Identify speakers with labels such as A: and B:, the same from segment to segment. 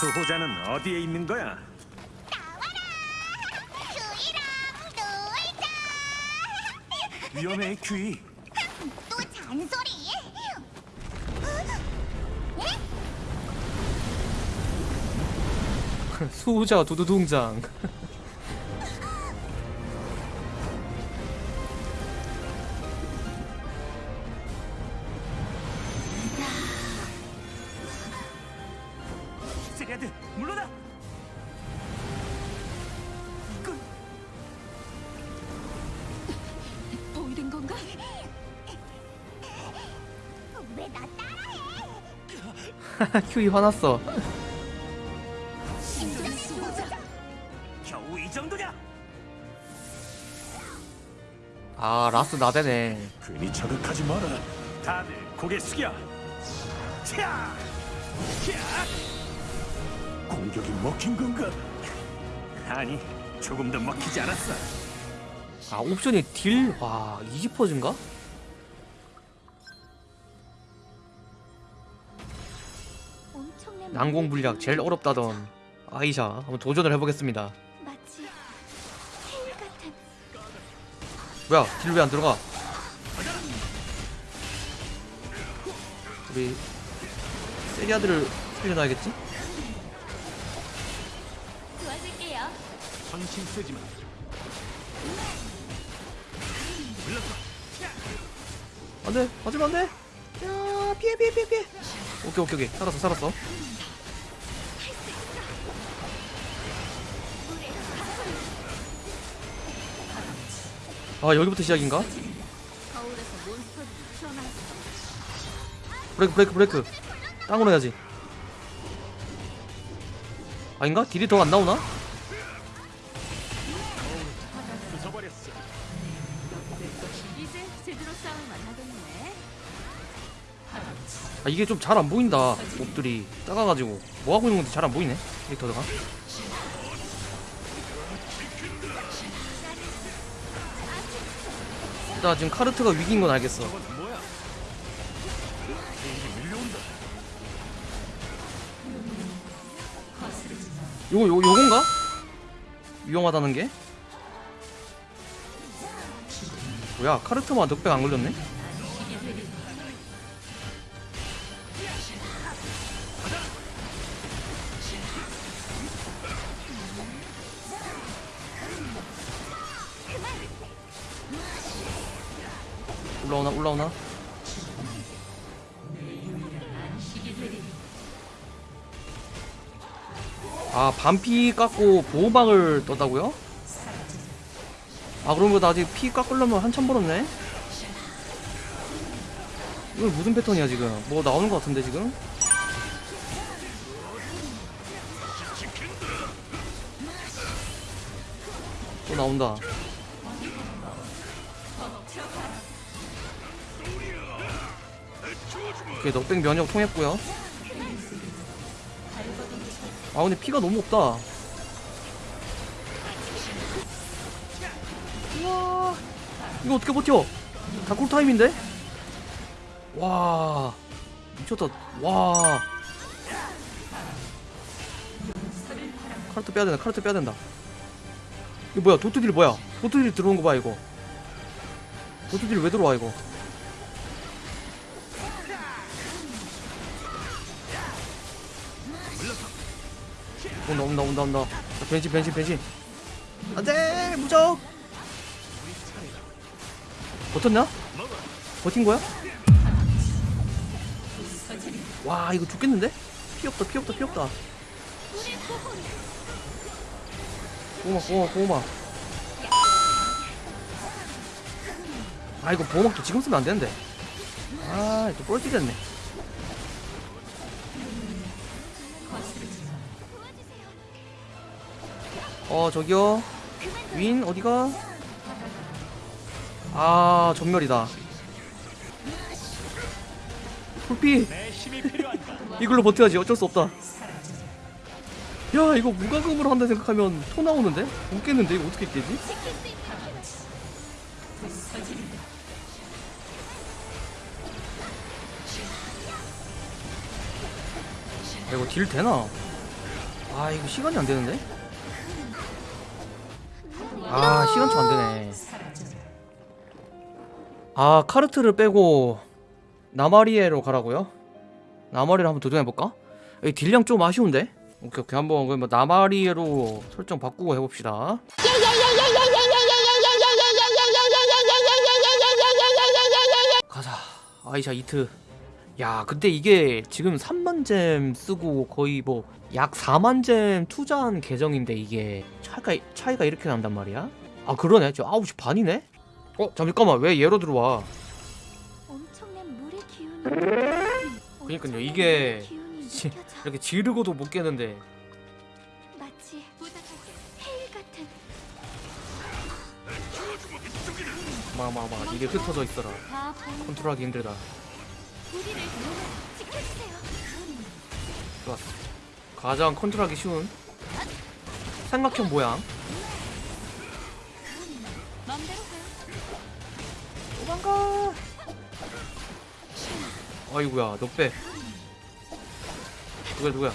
A: 수호자는 어디에 있는 거야?
B: 큐이랑 놀자.
A: 위험해 큐이
B: 또 잔소리?
C: 수호자 두두둥장 큐이 화났어? 아 라스 나대네
A: 괜히 자극하지 마라 다들 고개 숙여 차! 차! 공격이 먹힌 건가? 아니 조금 더 먹히지 않았어
C: 아 옵션이 딜와 20%인가?
B: 난
C: 난공 불약 제일 어렵다던 아이샤 한번 도전을 해보겠습니다. 뭐야 딜 왜 안 들어가? 우리 세리아들을 살려놔야겠지?
B: 도와줄게요.
A: 정신 쓰지 마.
C: 안돼 맞으면 안돼 야 피해 피해 피해 피해 오케이 오케이 오케이 살았어 살았어 아 여기부터 시작인가? 브레이크 브레이크 브레이크 땅으로 해야지 아닌가? 딜이 더 안 나오나? 아 이게 좀 잘 안 보인다 몹들이 작아가지고 뭐하고 있는 건지 잘 안 보이네 캐릭터가 나 지금 카르트가 위기인 건 알겠어 요거 요, 요건가? 위험하다는 게? 뭐야 카르트만 넉백 안 걸렸네? 올라오나 올라오나 아 반피 깎고 보호막을 떴다고요? 아 그러면 나 아직 피 깎으려면 한참 멀었네? 이건 무슨 패턴이야 지금 뭐 나오는 것 같은데 지금? 또 나온다 오케이 knockback 면역 통했고요. 아 근데 피가 너무 없다. 우와 이거 어떻게 버텨? 다 꿀타임인데? 와 미쳤다. 와. 카르트 빼야 된다 카르트 빼야 된다. 이거 뭐야? 도트딜 뭐야? 도트딜 들어온 거 봐 이거. 도트딜 왜 들어와 이거 온다 온다 온다 온다 자, 변신 변신 변신 안돼 무적. 버텼냐? 버틴 거야? 와 이거 죽겠는데? 피 없다 피 없다 피 없다. 보호막 보호막 보호막. 아 이거 보호막도 지금 쓰면 안 되는데. 아또 뻘짓 됐네 어 저기요 윈 어디가 아 전멸이다 풀피 이걸로 버텨야지 어쩔 수 없다 야 이거 무과금으로 한다 생각하면 토 나오는데? 못 깼는데 이거 어떻게 깨지? 야, 이거 딜 되나? 아 이거 시간이 안 되는데? 아 시간초 안 되네. 아 카르트를 빼고 나마리에로 가라고요? 나마리를 한번 도전해 볼까? 이 딜량 좀 아쉬운데? 오케이 오케이 한번 그러면 나마리에로 설정 바꾸고 해봅시다. 가자 아이샤 이트 야 근데 이게 지금 3만잼 쓰고 거의 뭐 약 4만잼 투자한 계정인데 이게 차이가 차이가 이렇게 난단 말이야? 아 그러네 저 9시 반이네? 어 잠깐만 왜 얘로 들어와
B: 엄청난 물의 기운이.
C: 그니까요, 이게 지-. 이렇게 지르고도 못 깨는데 마마마 이게 흩어져
B: 보인
C: 컨트롤하기 힘들다
B: 우리를 지켜주세요.
C: 좋았어 가장 컨트롤하기 쉬운 삼각형 모양. 도망가. 아이구야 너 빼. 누구야 누구야?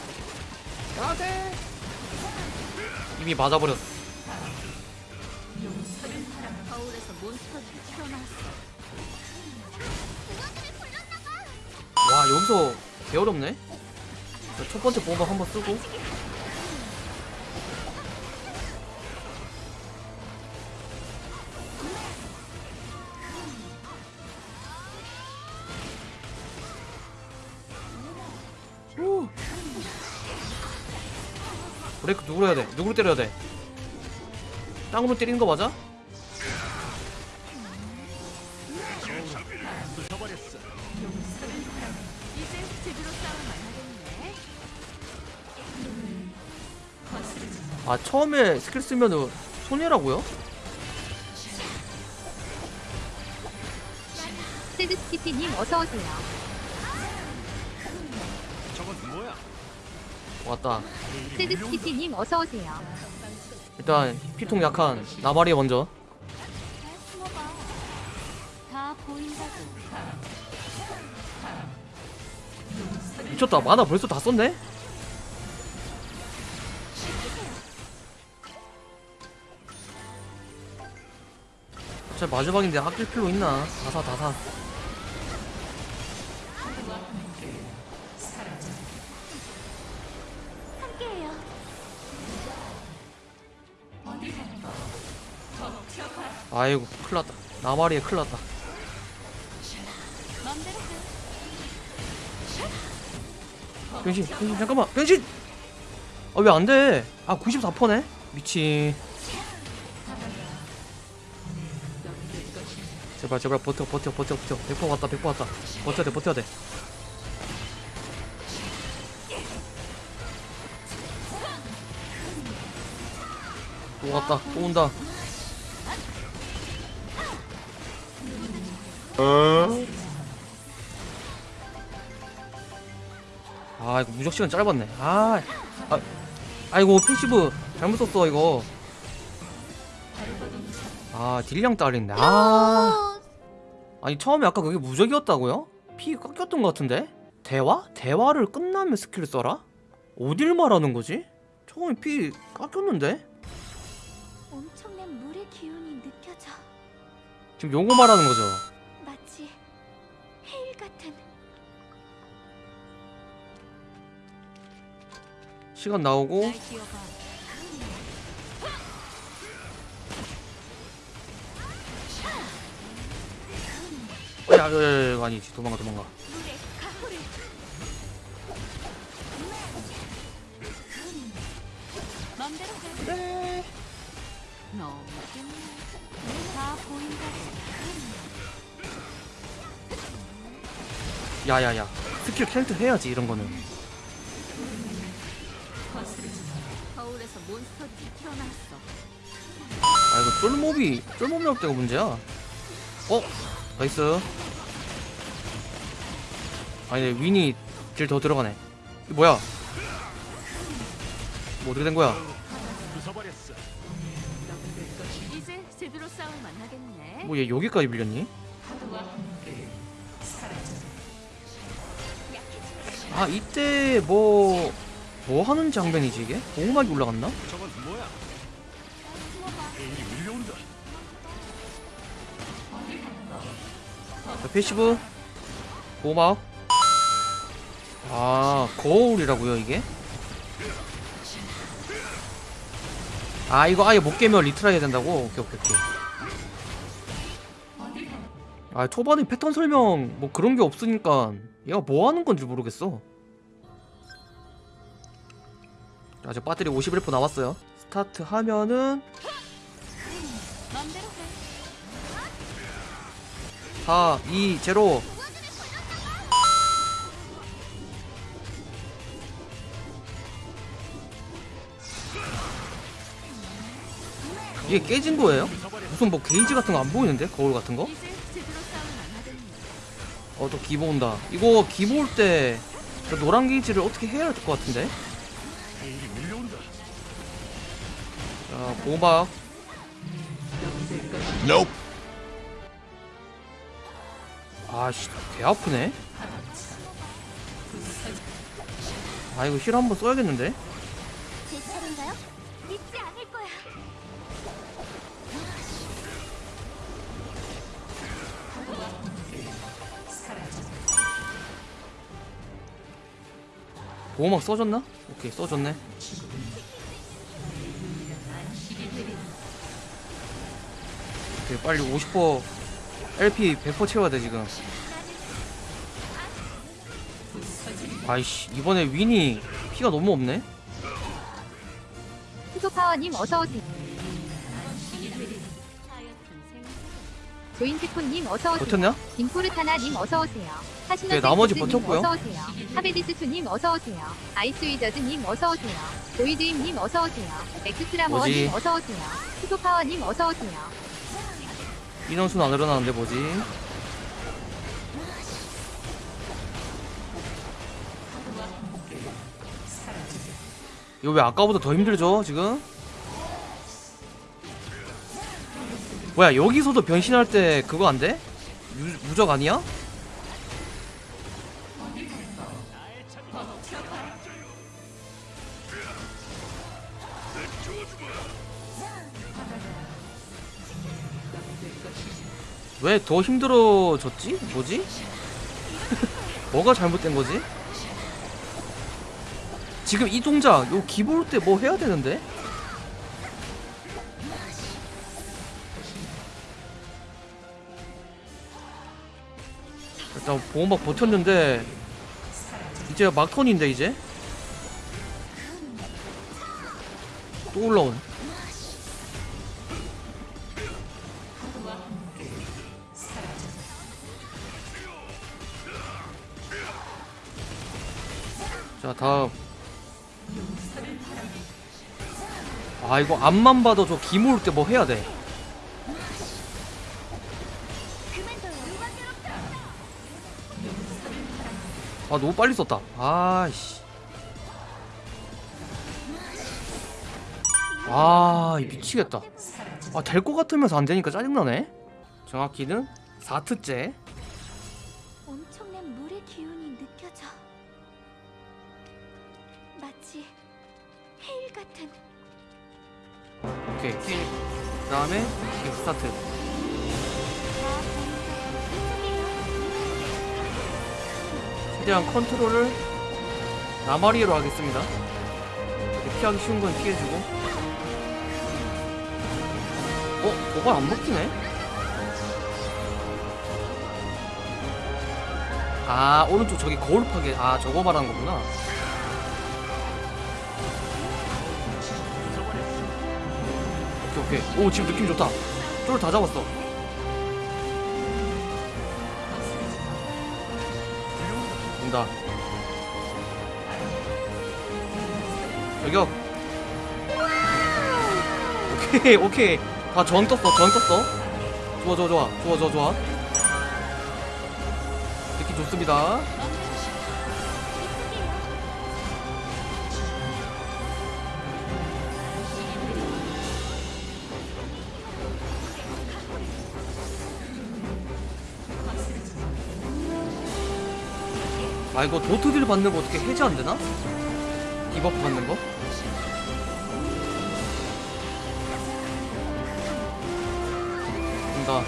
C: 야돼 이미 맞아버렸어.
B: 거울에서 몬스터들이 튀어나왔어.
C: 와 여기서 개 어렵네 자, 첫 번째 보호막 한번 쓰고 후. 브레이크 누구로 해야 돼? 누구로 때려야 돼? 땅으로 때리는 거 맞아? 아 처음에 스킬 쓰면은 손해라고요?
D: 세드스키피님 어서 오세요.
A: 저건 뭐야?
C: 왔다
D: 세드스키피님 어서 오세요.
C: 일단 피통 약한 나발이 먼저. 미쳤다 만화 벌써 다 썼네? 자 마지막인데 아낄 필요 있나? 다사 다사. 아이고 큰일났다. 나발이에 큰일났다. 변신 변신 잠깐만. 변신! 아 왜 안돼? 아 94%네? 미친 제발 제발 버텨 버텨 버텨 버텨. 100% 왔다 100% 왔다. 버텨야 돼 버텨야 돼. 또 왔다 또 온다. 아 이거 무적 시간 짧았네. 아, 아 아이고 passive 잘못 썼어 이거. 아 딜량 딸린데. 아 아니 처음에 아까 그게 무적이었다고요? 피 깎였던 것 같은데 대화? 대화를 끝나면 스킬을 써라? 어딜 말하는 거지? 처음에 피 깎였는데?
B: 엄청난 물의 기운이 느껴져.
C: 지금 요거 말하는 거죠?
B: 마치 헤일 같은
C: 시간 나오고 아니지 도망가 도망가. 그래. 야야야 스킬 캐릭터 해야지 이런 거는. 아 이거 쫄몹이 쫄몹이 올 때가 문제야 어? nice 아니 윈이 딜 더 들어가네 이거 뭐야 뭐 어떻게 된 거야
A: 부숴버렸어.
B: 이제 제대로 싸움을 만나겠네.
C: 뭐 얘 여기까지 밀렸니? 아 이때 뭐 뭐 하는 장면이지 이게? 보호막이 올라갔나?
A: 저건 뭐야?
C: passive. 보호막 아 거울이라고요 이게? 아 이거 아예 못 깨면 retry 해야 된다고? 오케이 오케이 오케이. 아 초반에 패턴 설명 뭐 그런 게 없으니까 얘가 뭐 하는 건지 모르겠어. 아직 배터리 51% 남았어요. 스타트 하면은 4, 2, 0 이게 깨진 거예요? 무슨 뭐 게이지 같은 거 안 보이는데? 거울 같은 거? 어 또 기보 온다 이거 기보 올 때 노란 게이지를 어떻게 해야 될것 같은데? 자 보호막 아씨 개 아프네 아 이거 힐 한번 써야겠는데?
B: 제 차례인가요? 믿지 않을 거야.
C: 보호막 써줬나? 오케이 써줬네 오케이 빨리 50% LP 100% 채워야 돼 지금 아이씨 이번에 윈이 피가 너무 없네
D: 수소파워님 어서오세요. 조인트콘님 어서오세요.
C: 버텼냐?
D: 딩포르타나님 어서오세요.
C: 네, 나머지
D: 님
C: 버텼고요.
D: 어서오세요. 하베디스투님 어서오세요. 아이스위저즈님 어서오세요. 조이드임님 어서오세요. 엑스트라머님
C: 뭐지?
D: 어서오세요. 수소파워님 어서오세요.
C: 인원수는 안 늘어나는데 뭐지? 이거 왜 아까보다 더 힘들죠 지금? 뭐야 여기서도 변신할 때 그거 안 돼? 유, 무적 아니야? 왜 더 힘들어졌지? 뭐지? 뭐가 잘못된 거지? 지금 이 동작 요 기볼 때 뭐 해야 되는데? 일단 보호막 버텼는데 이제 막턴인데 이제 또 올라오 자 다음 아 이거 앞만 봐도 저 기모을 때뭐 해야 돼? 아 너무 빨리 썼다. 아씨. 아 미치겠다. 아 될 것 같으면서 안 되니까 짜증나네. 정확히는 4트째 오케이. heal 그 다음에 heal 스타트. 최대한 컨트롤을 나마리로 하겠습니다. 피하기 쉬운 건 피해주고. 어? 도발 안 먹히네? 아 오른쪽 저기 거울 파괴. 아 저거 말하는 거구나 오케이. 오 지금 느낌 좋다. 쫄 다 잡았어. 온다. 저격. 오케이 오케이. 다 저항 떴어 저항 떴어. 좋아 좋아 좋아. 좋아 좋아 좋아. 느낌 좋습니다 아 이거 dot deal 받는 거 어떻게 해제 안 되나? 이 debuff 받는 거? 된다.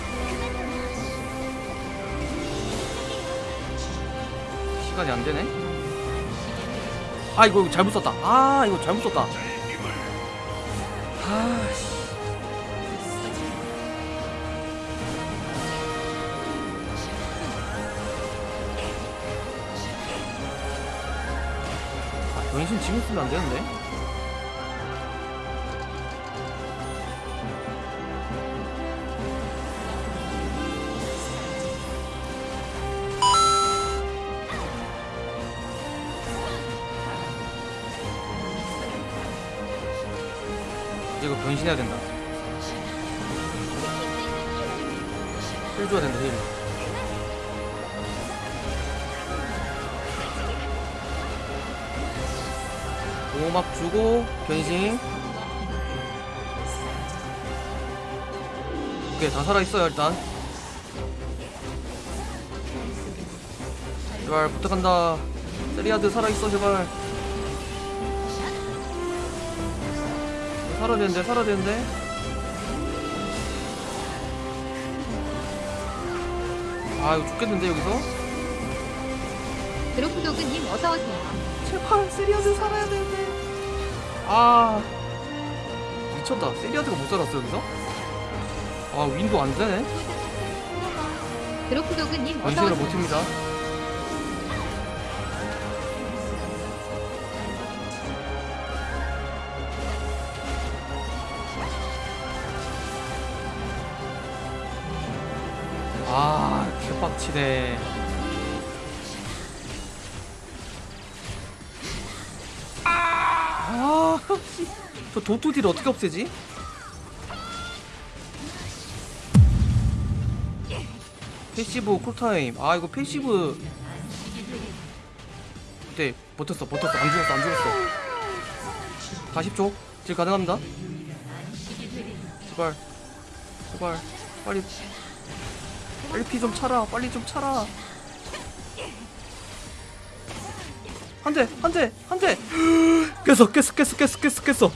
C: 시간이 안 되네? 아 이거 잘못 썼다. 아 이거 잘못 썼다. 아 변신 지금 쓰면 안 되는데 이거 변신해야 된다. 힐 줘야 된다, 힐. 보호막 주고, 변신. 오케이, 다 살아있어요, 일단. 제발, 부탁한다. 세리아드 살아있어, 제발. 살아야 되는데 살아야 되는데 아 이거 죽겠는데 여기서
D: 드로프도그님 어서오세요.
C: 제발 세리아드 살아야 되는데 아. 미쳤다. 세리아드가 못 살았어 여기서? 아 윈도 안 되네.
D: 드로프도그님
C: 변신을
D: 어서오세요.
C: 못합니다 저 dot deal 어떻게 없애지? passive cool time. 아 이거 passive. 네 버텼어 버텼어. 안 죽었어 안 죽었어. 40초? 질 가능합니다? 제발. 제발. 빨리. 빨리 피 좀 차라. 빨리 좀 차라. 한대 한대 한대 깼어 깼어 깼어 깼어 깼어 깼어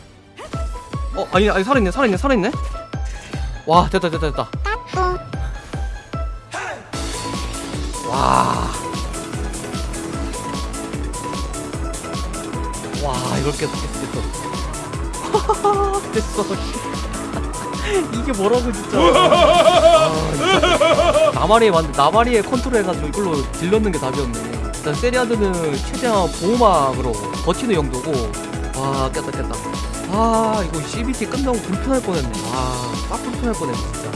C: 어 아니 아니 살아있네 살아있네 살아있네 와 됐다 됐다 됐다 와. 와, 이걸 깼어, 깼어, 깼어. 됐어. 이게 뭐라고, 진짜. 아, 진짜. 나마리에 만 나마리에 컨트롤 해가지고 이걸로 딜넣는 게 답이었네. 일단 세리아드는 최대한 보호막으로 버티는 용도고. 와, 깼다, 깼다. 아, 이거 CBT 끝나고 불편할 뻔했네. 아, 딱 불편할 뻔했네, 진짜.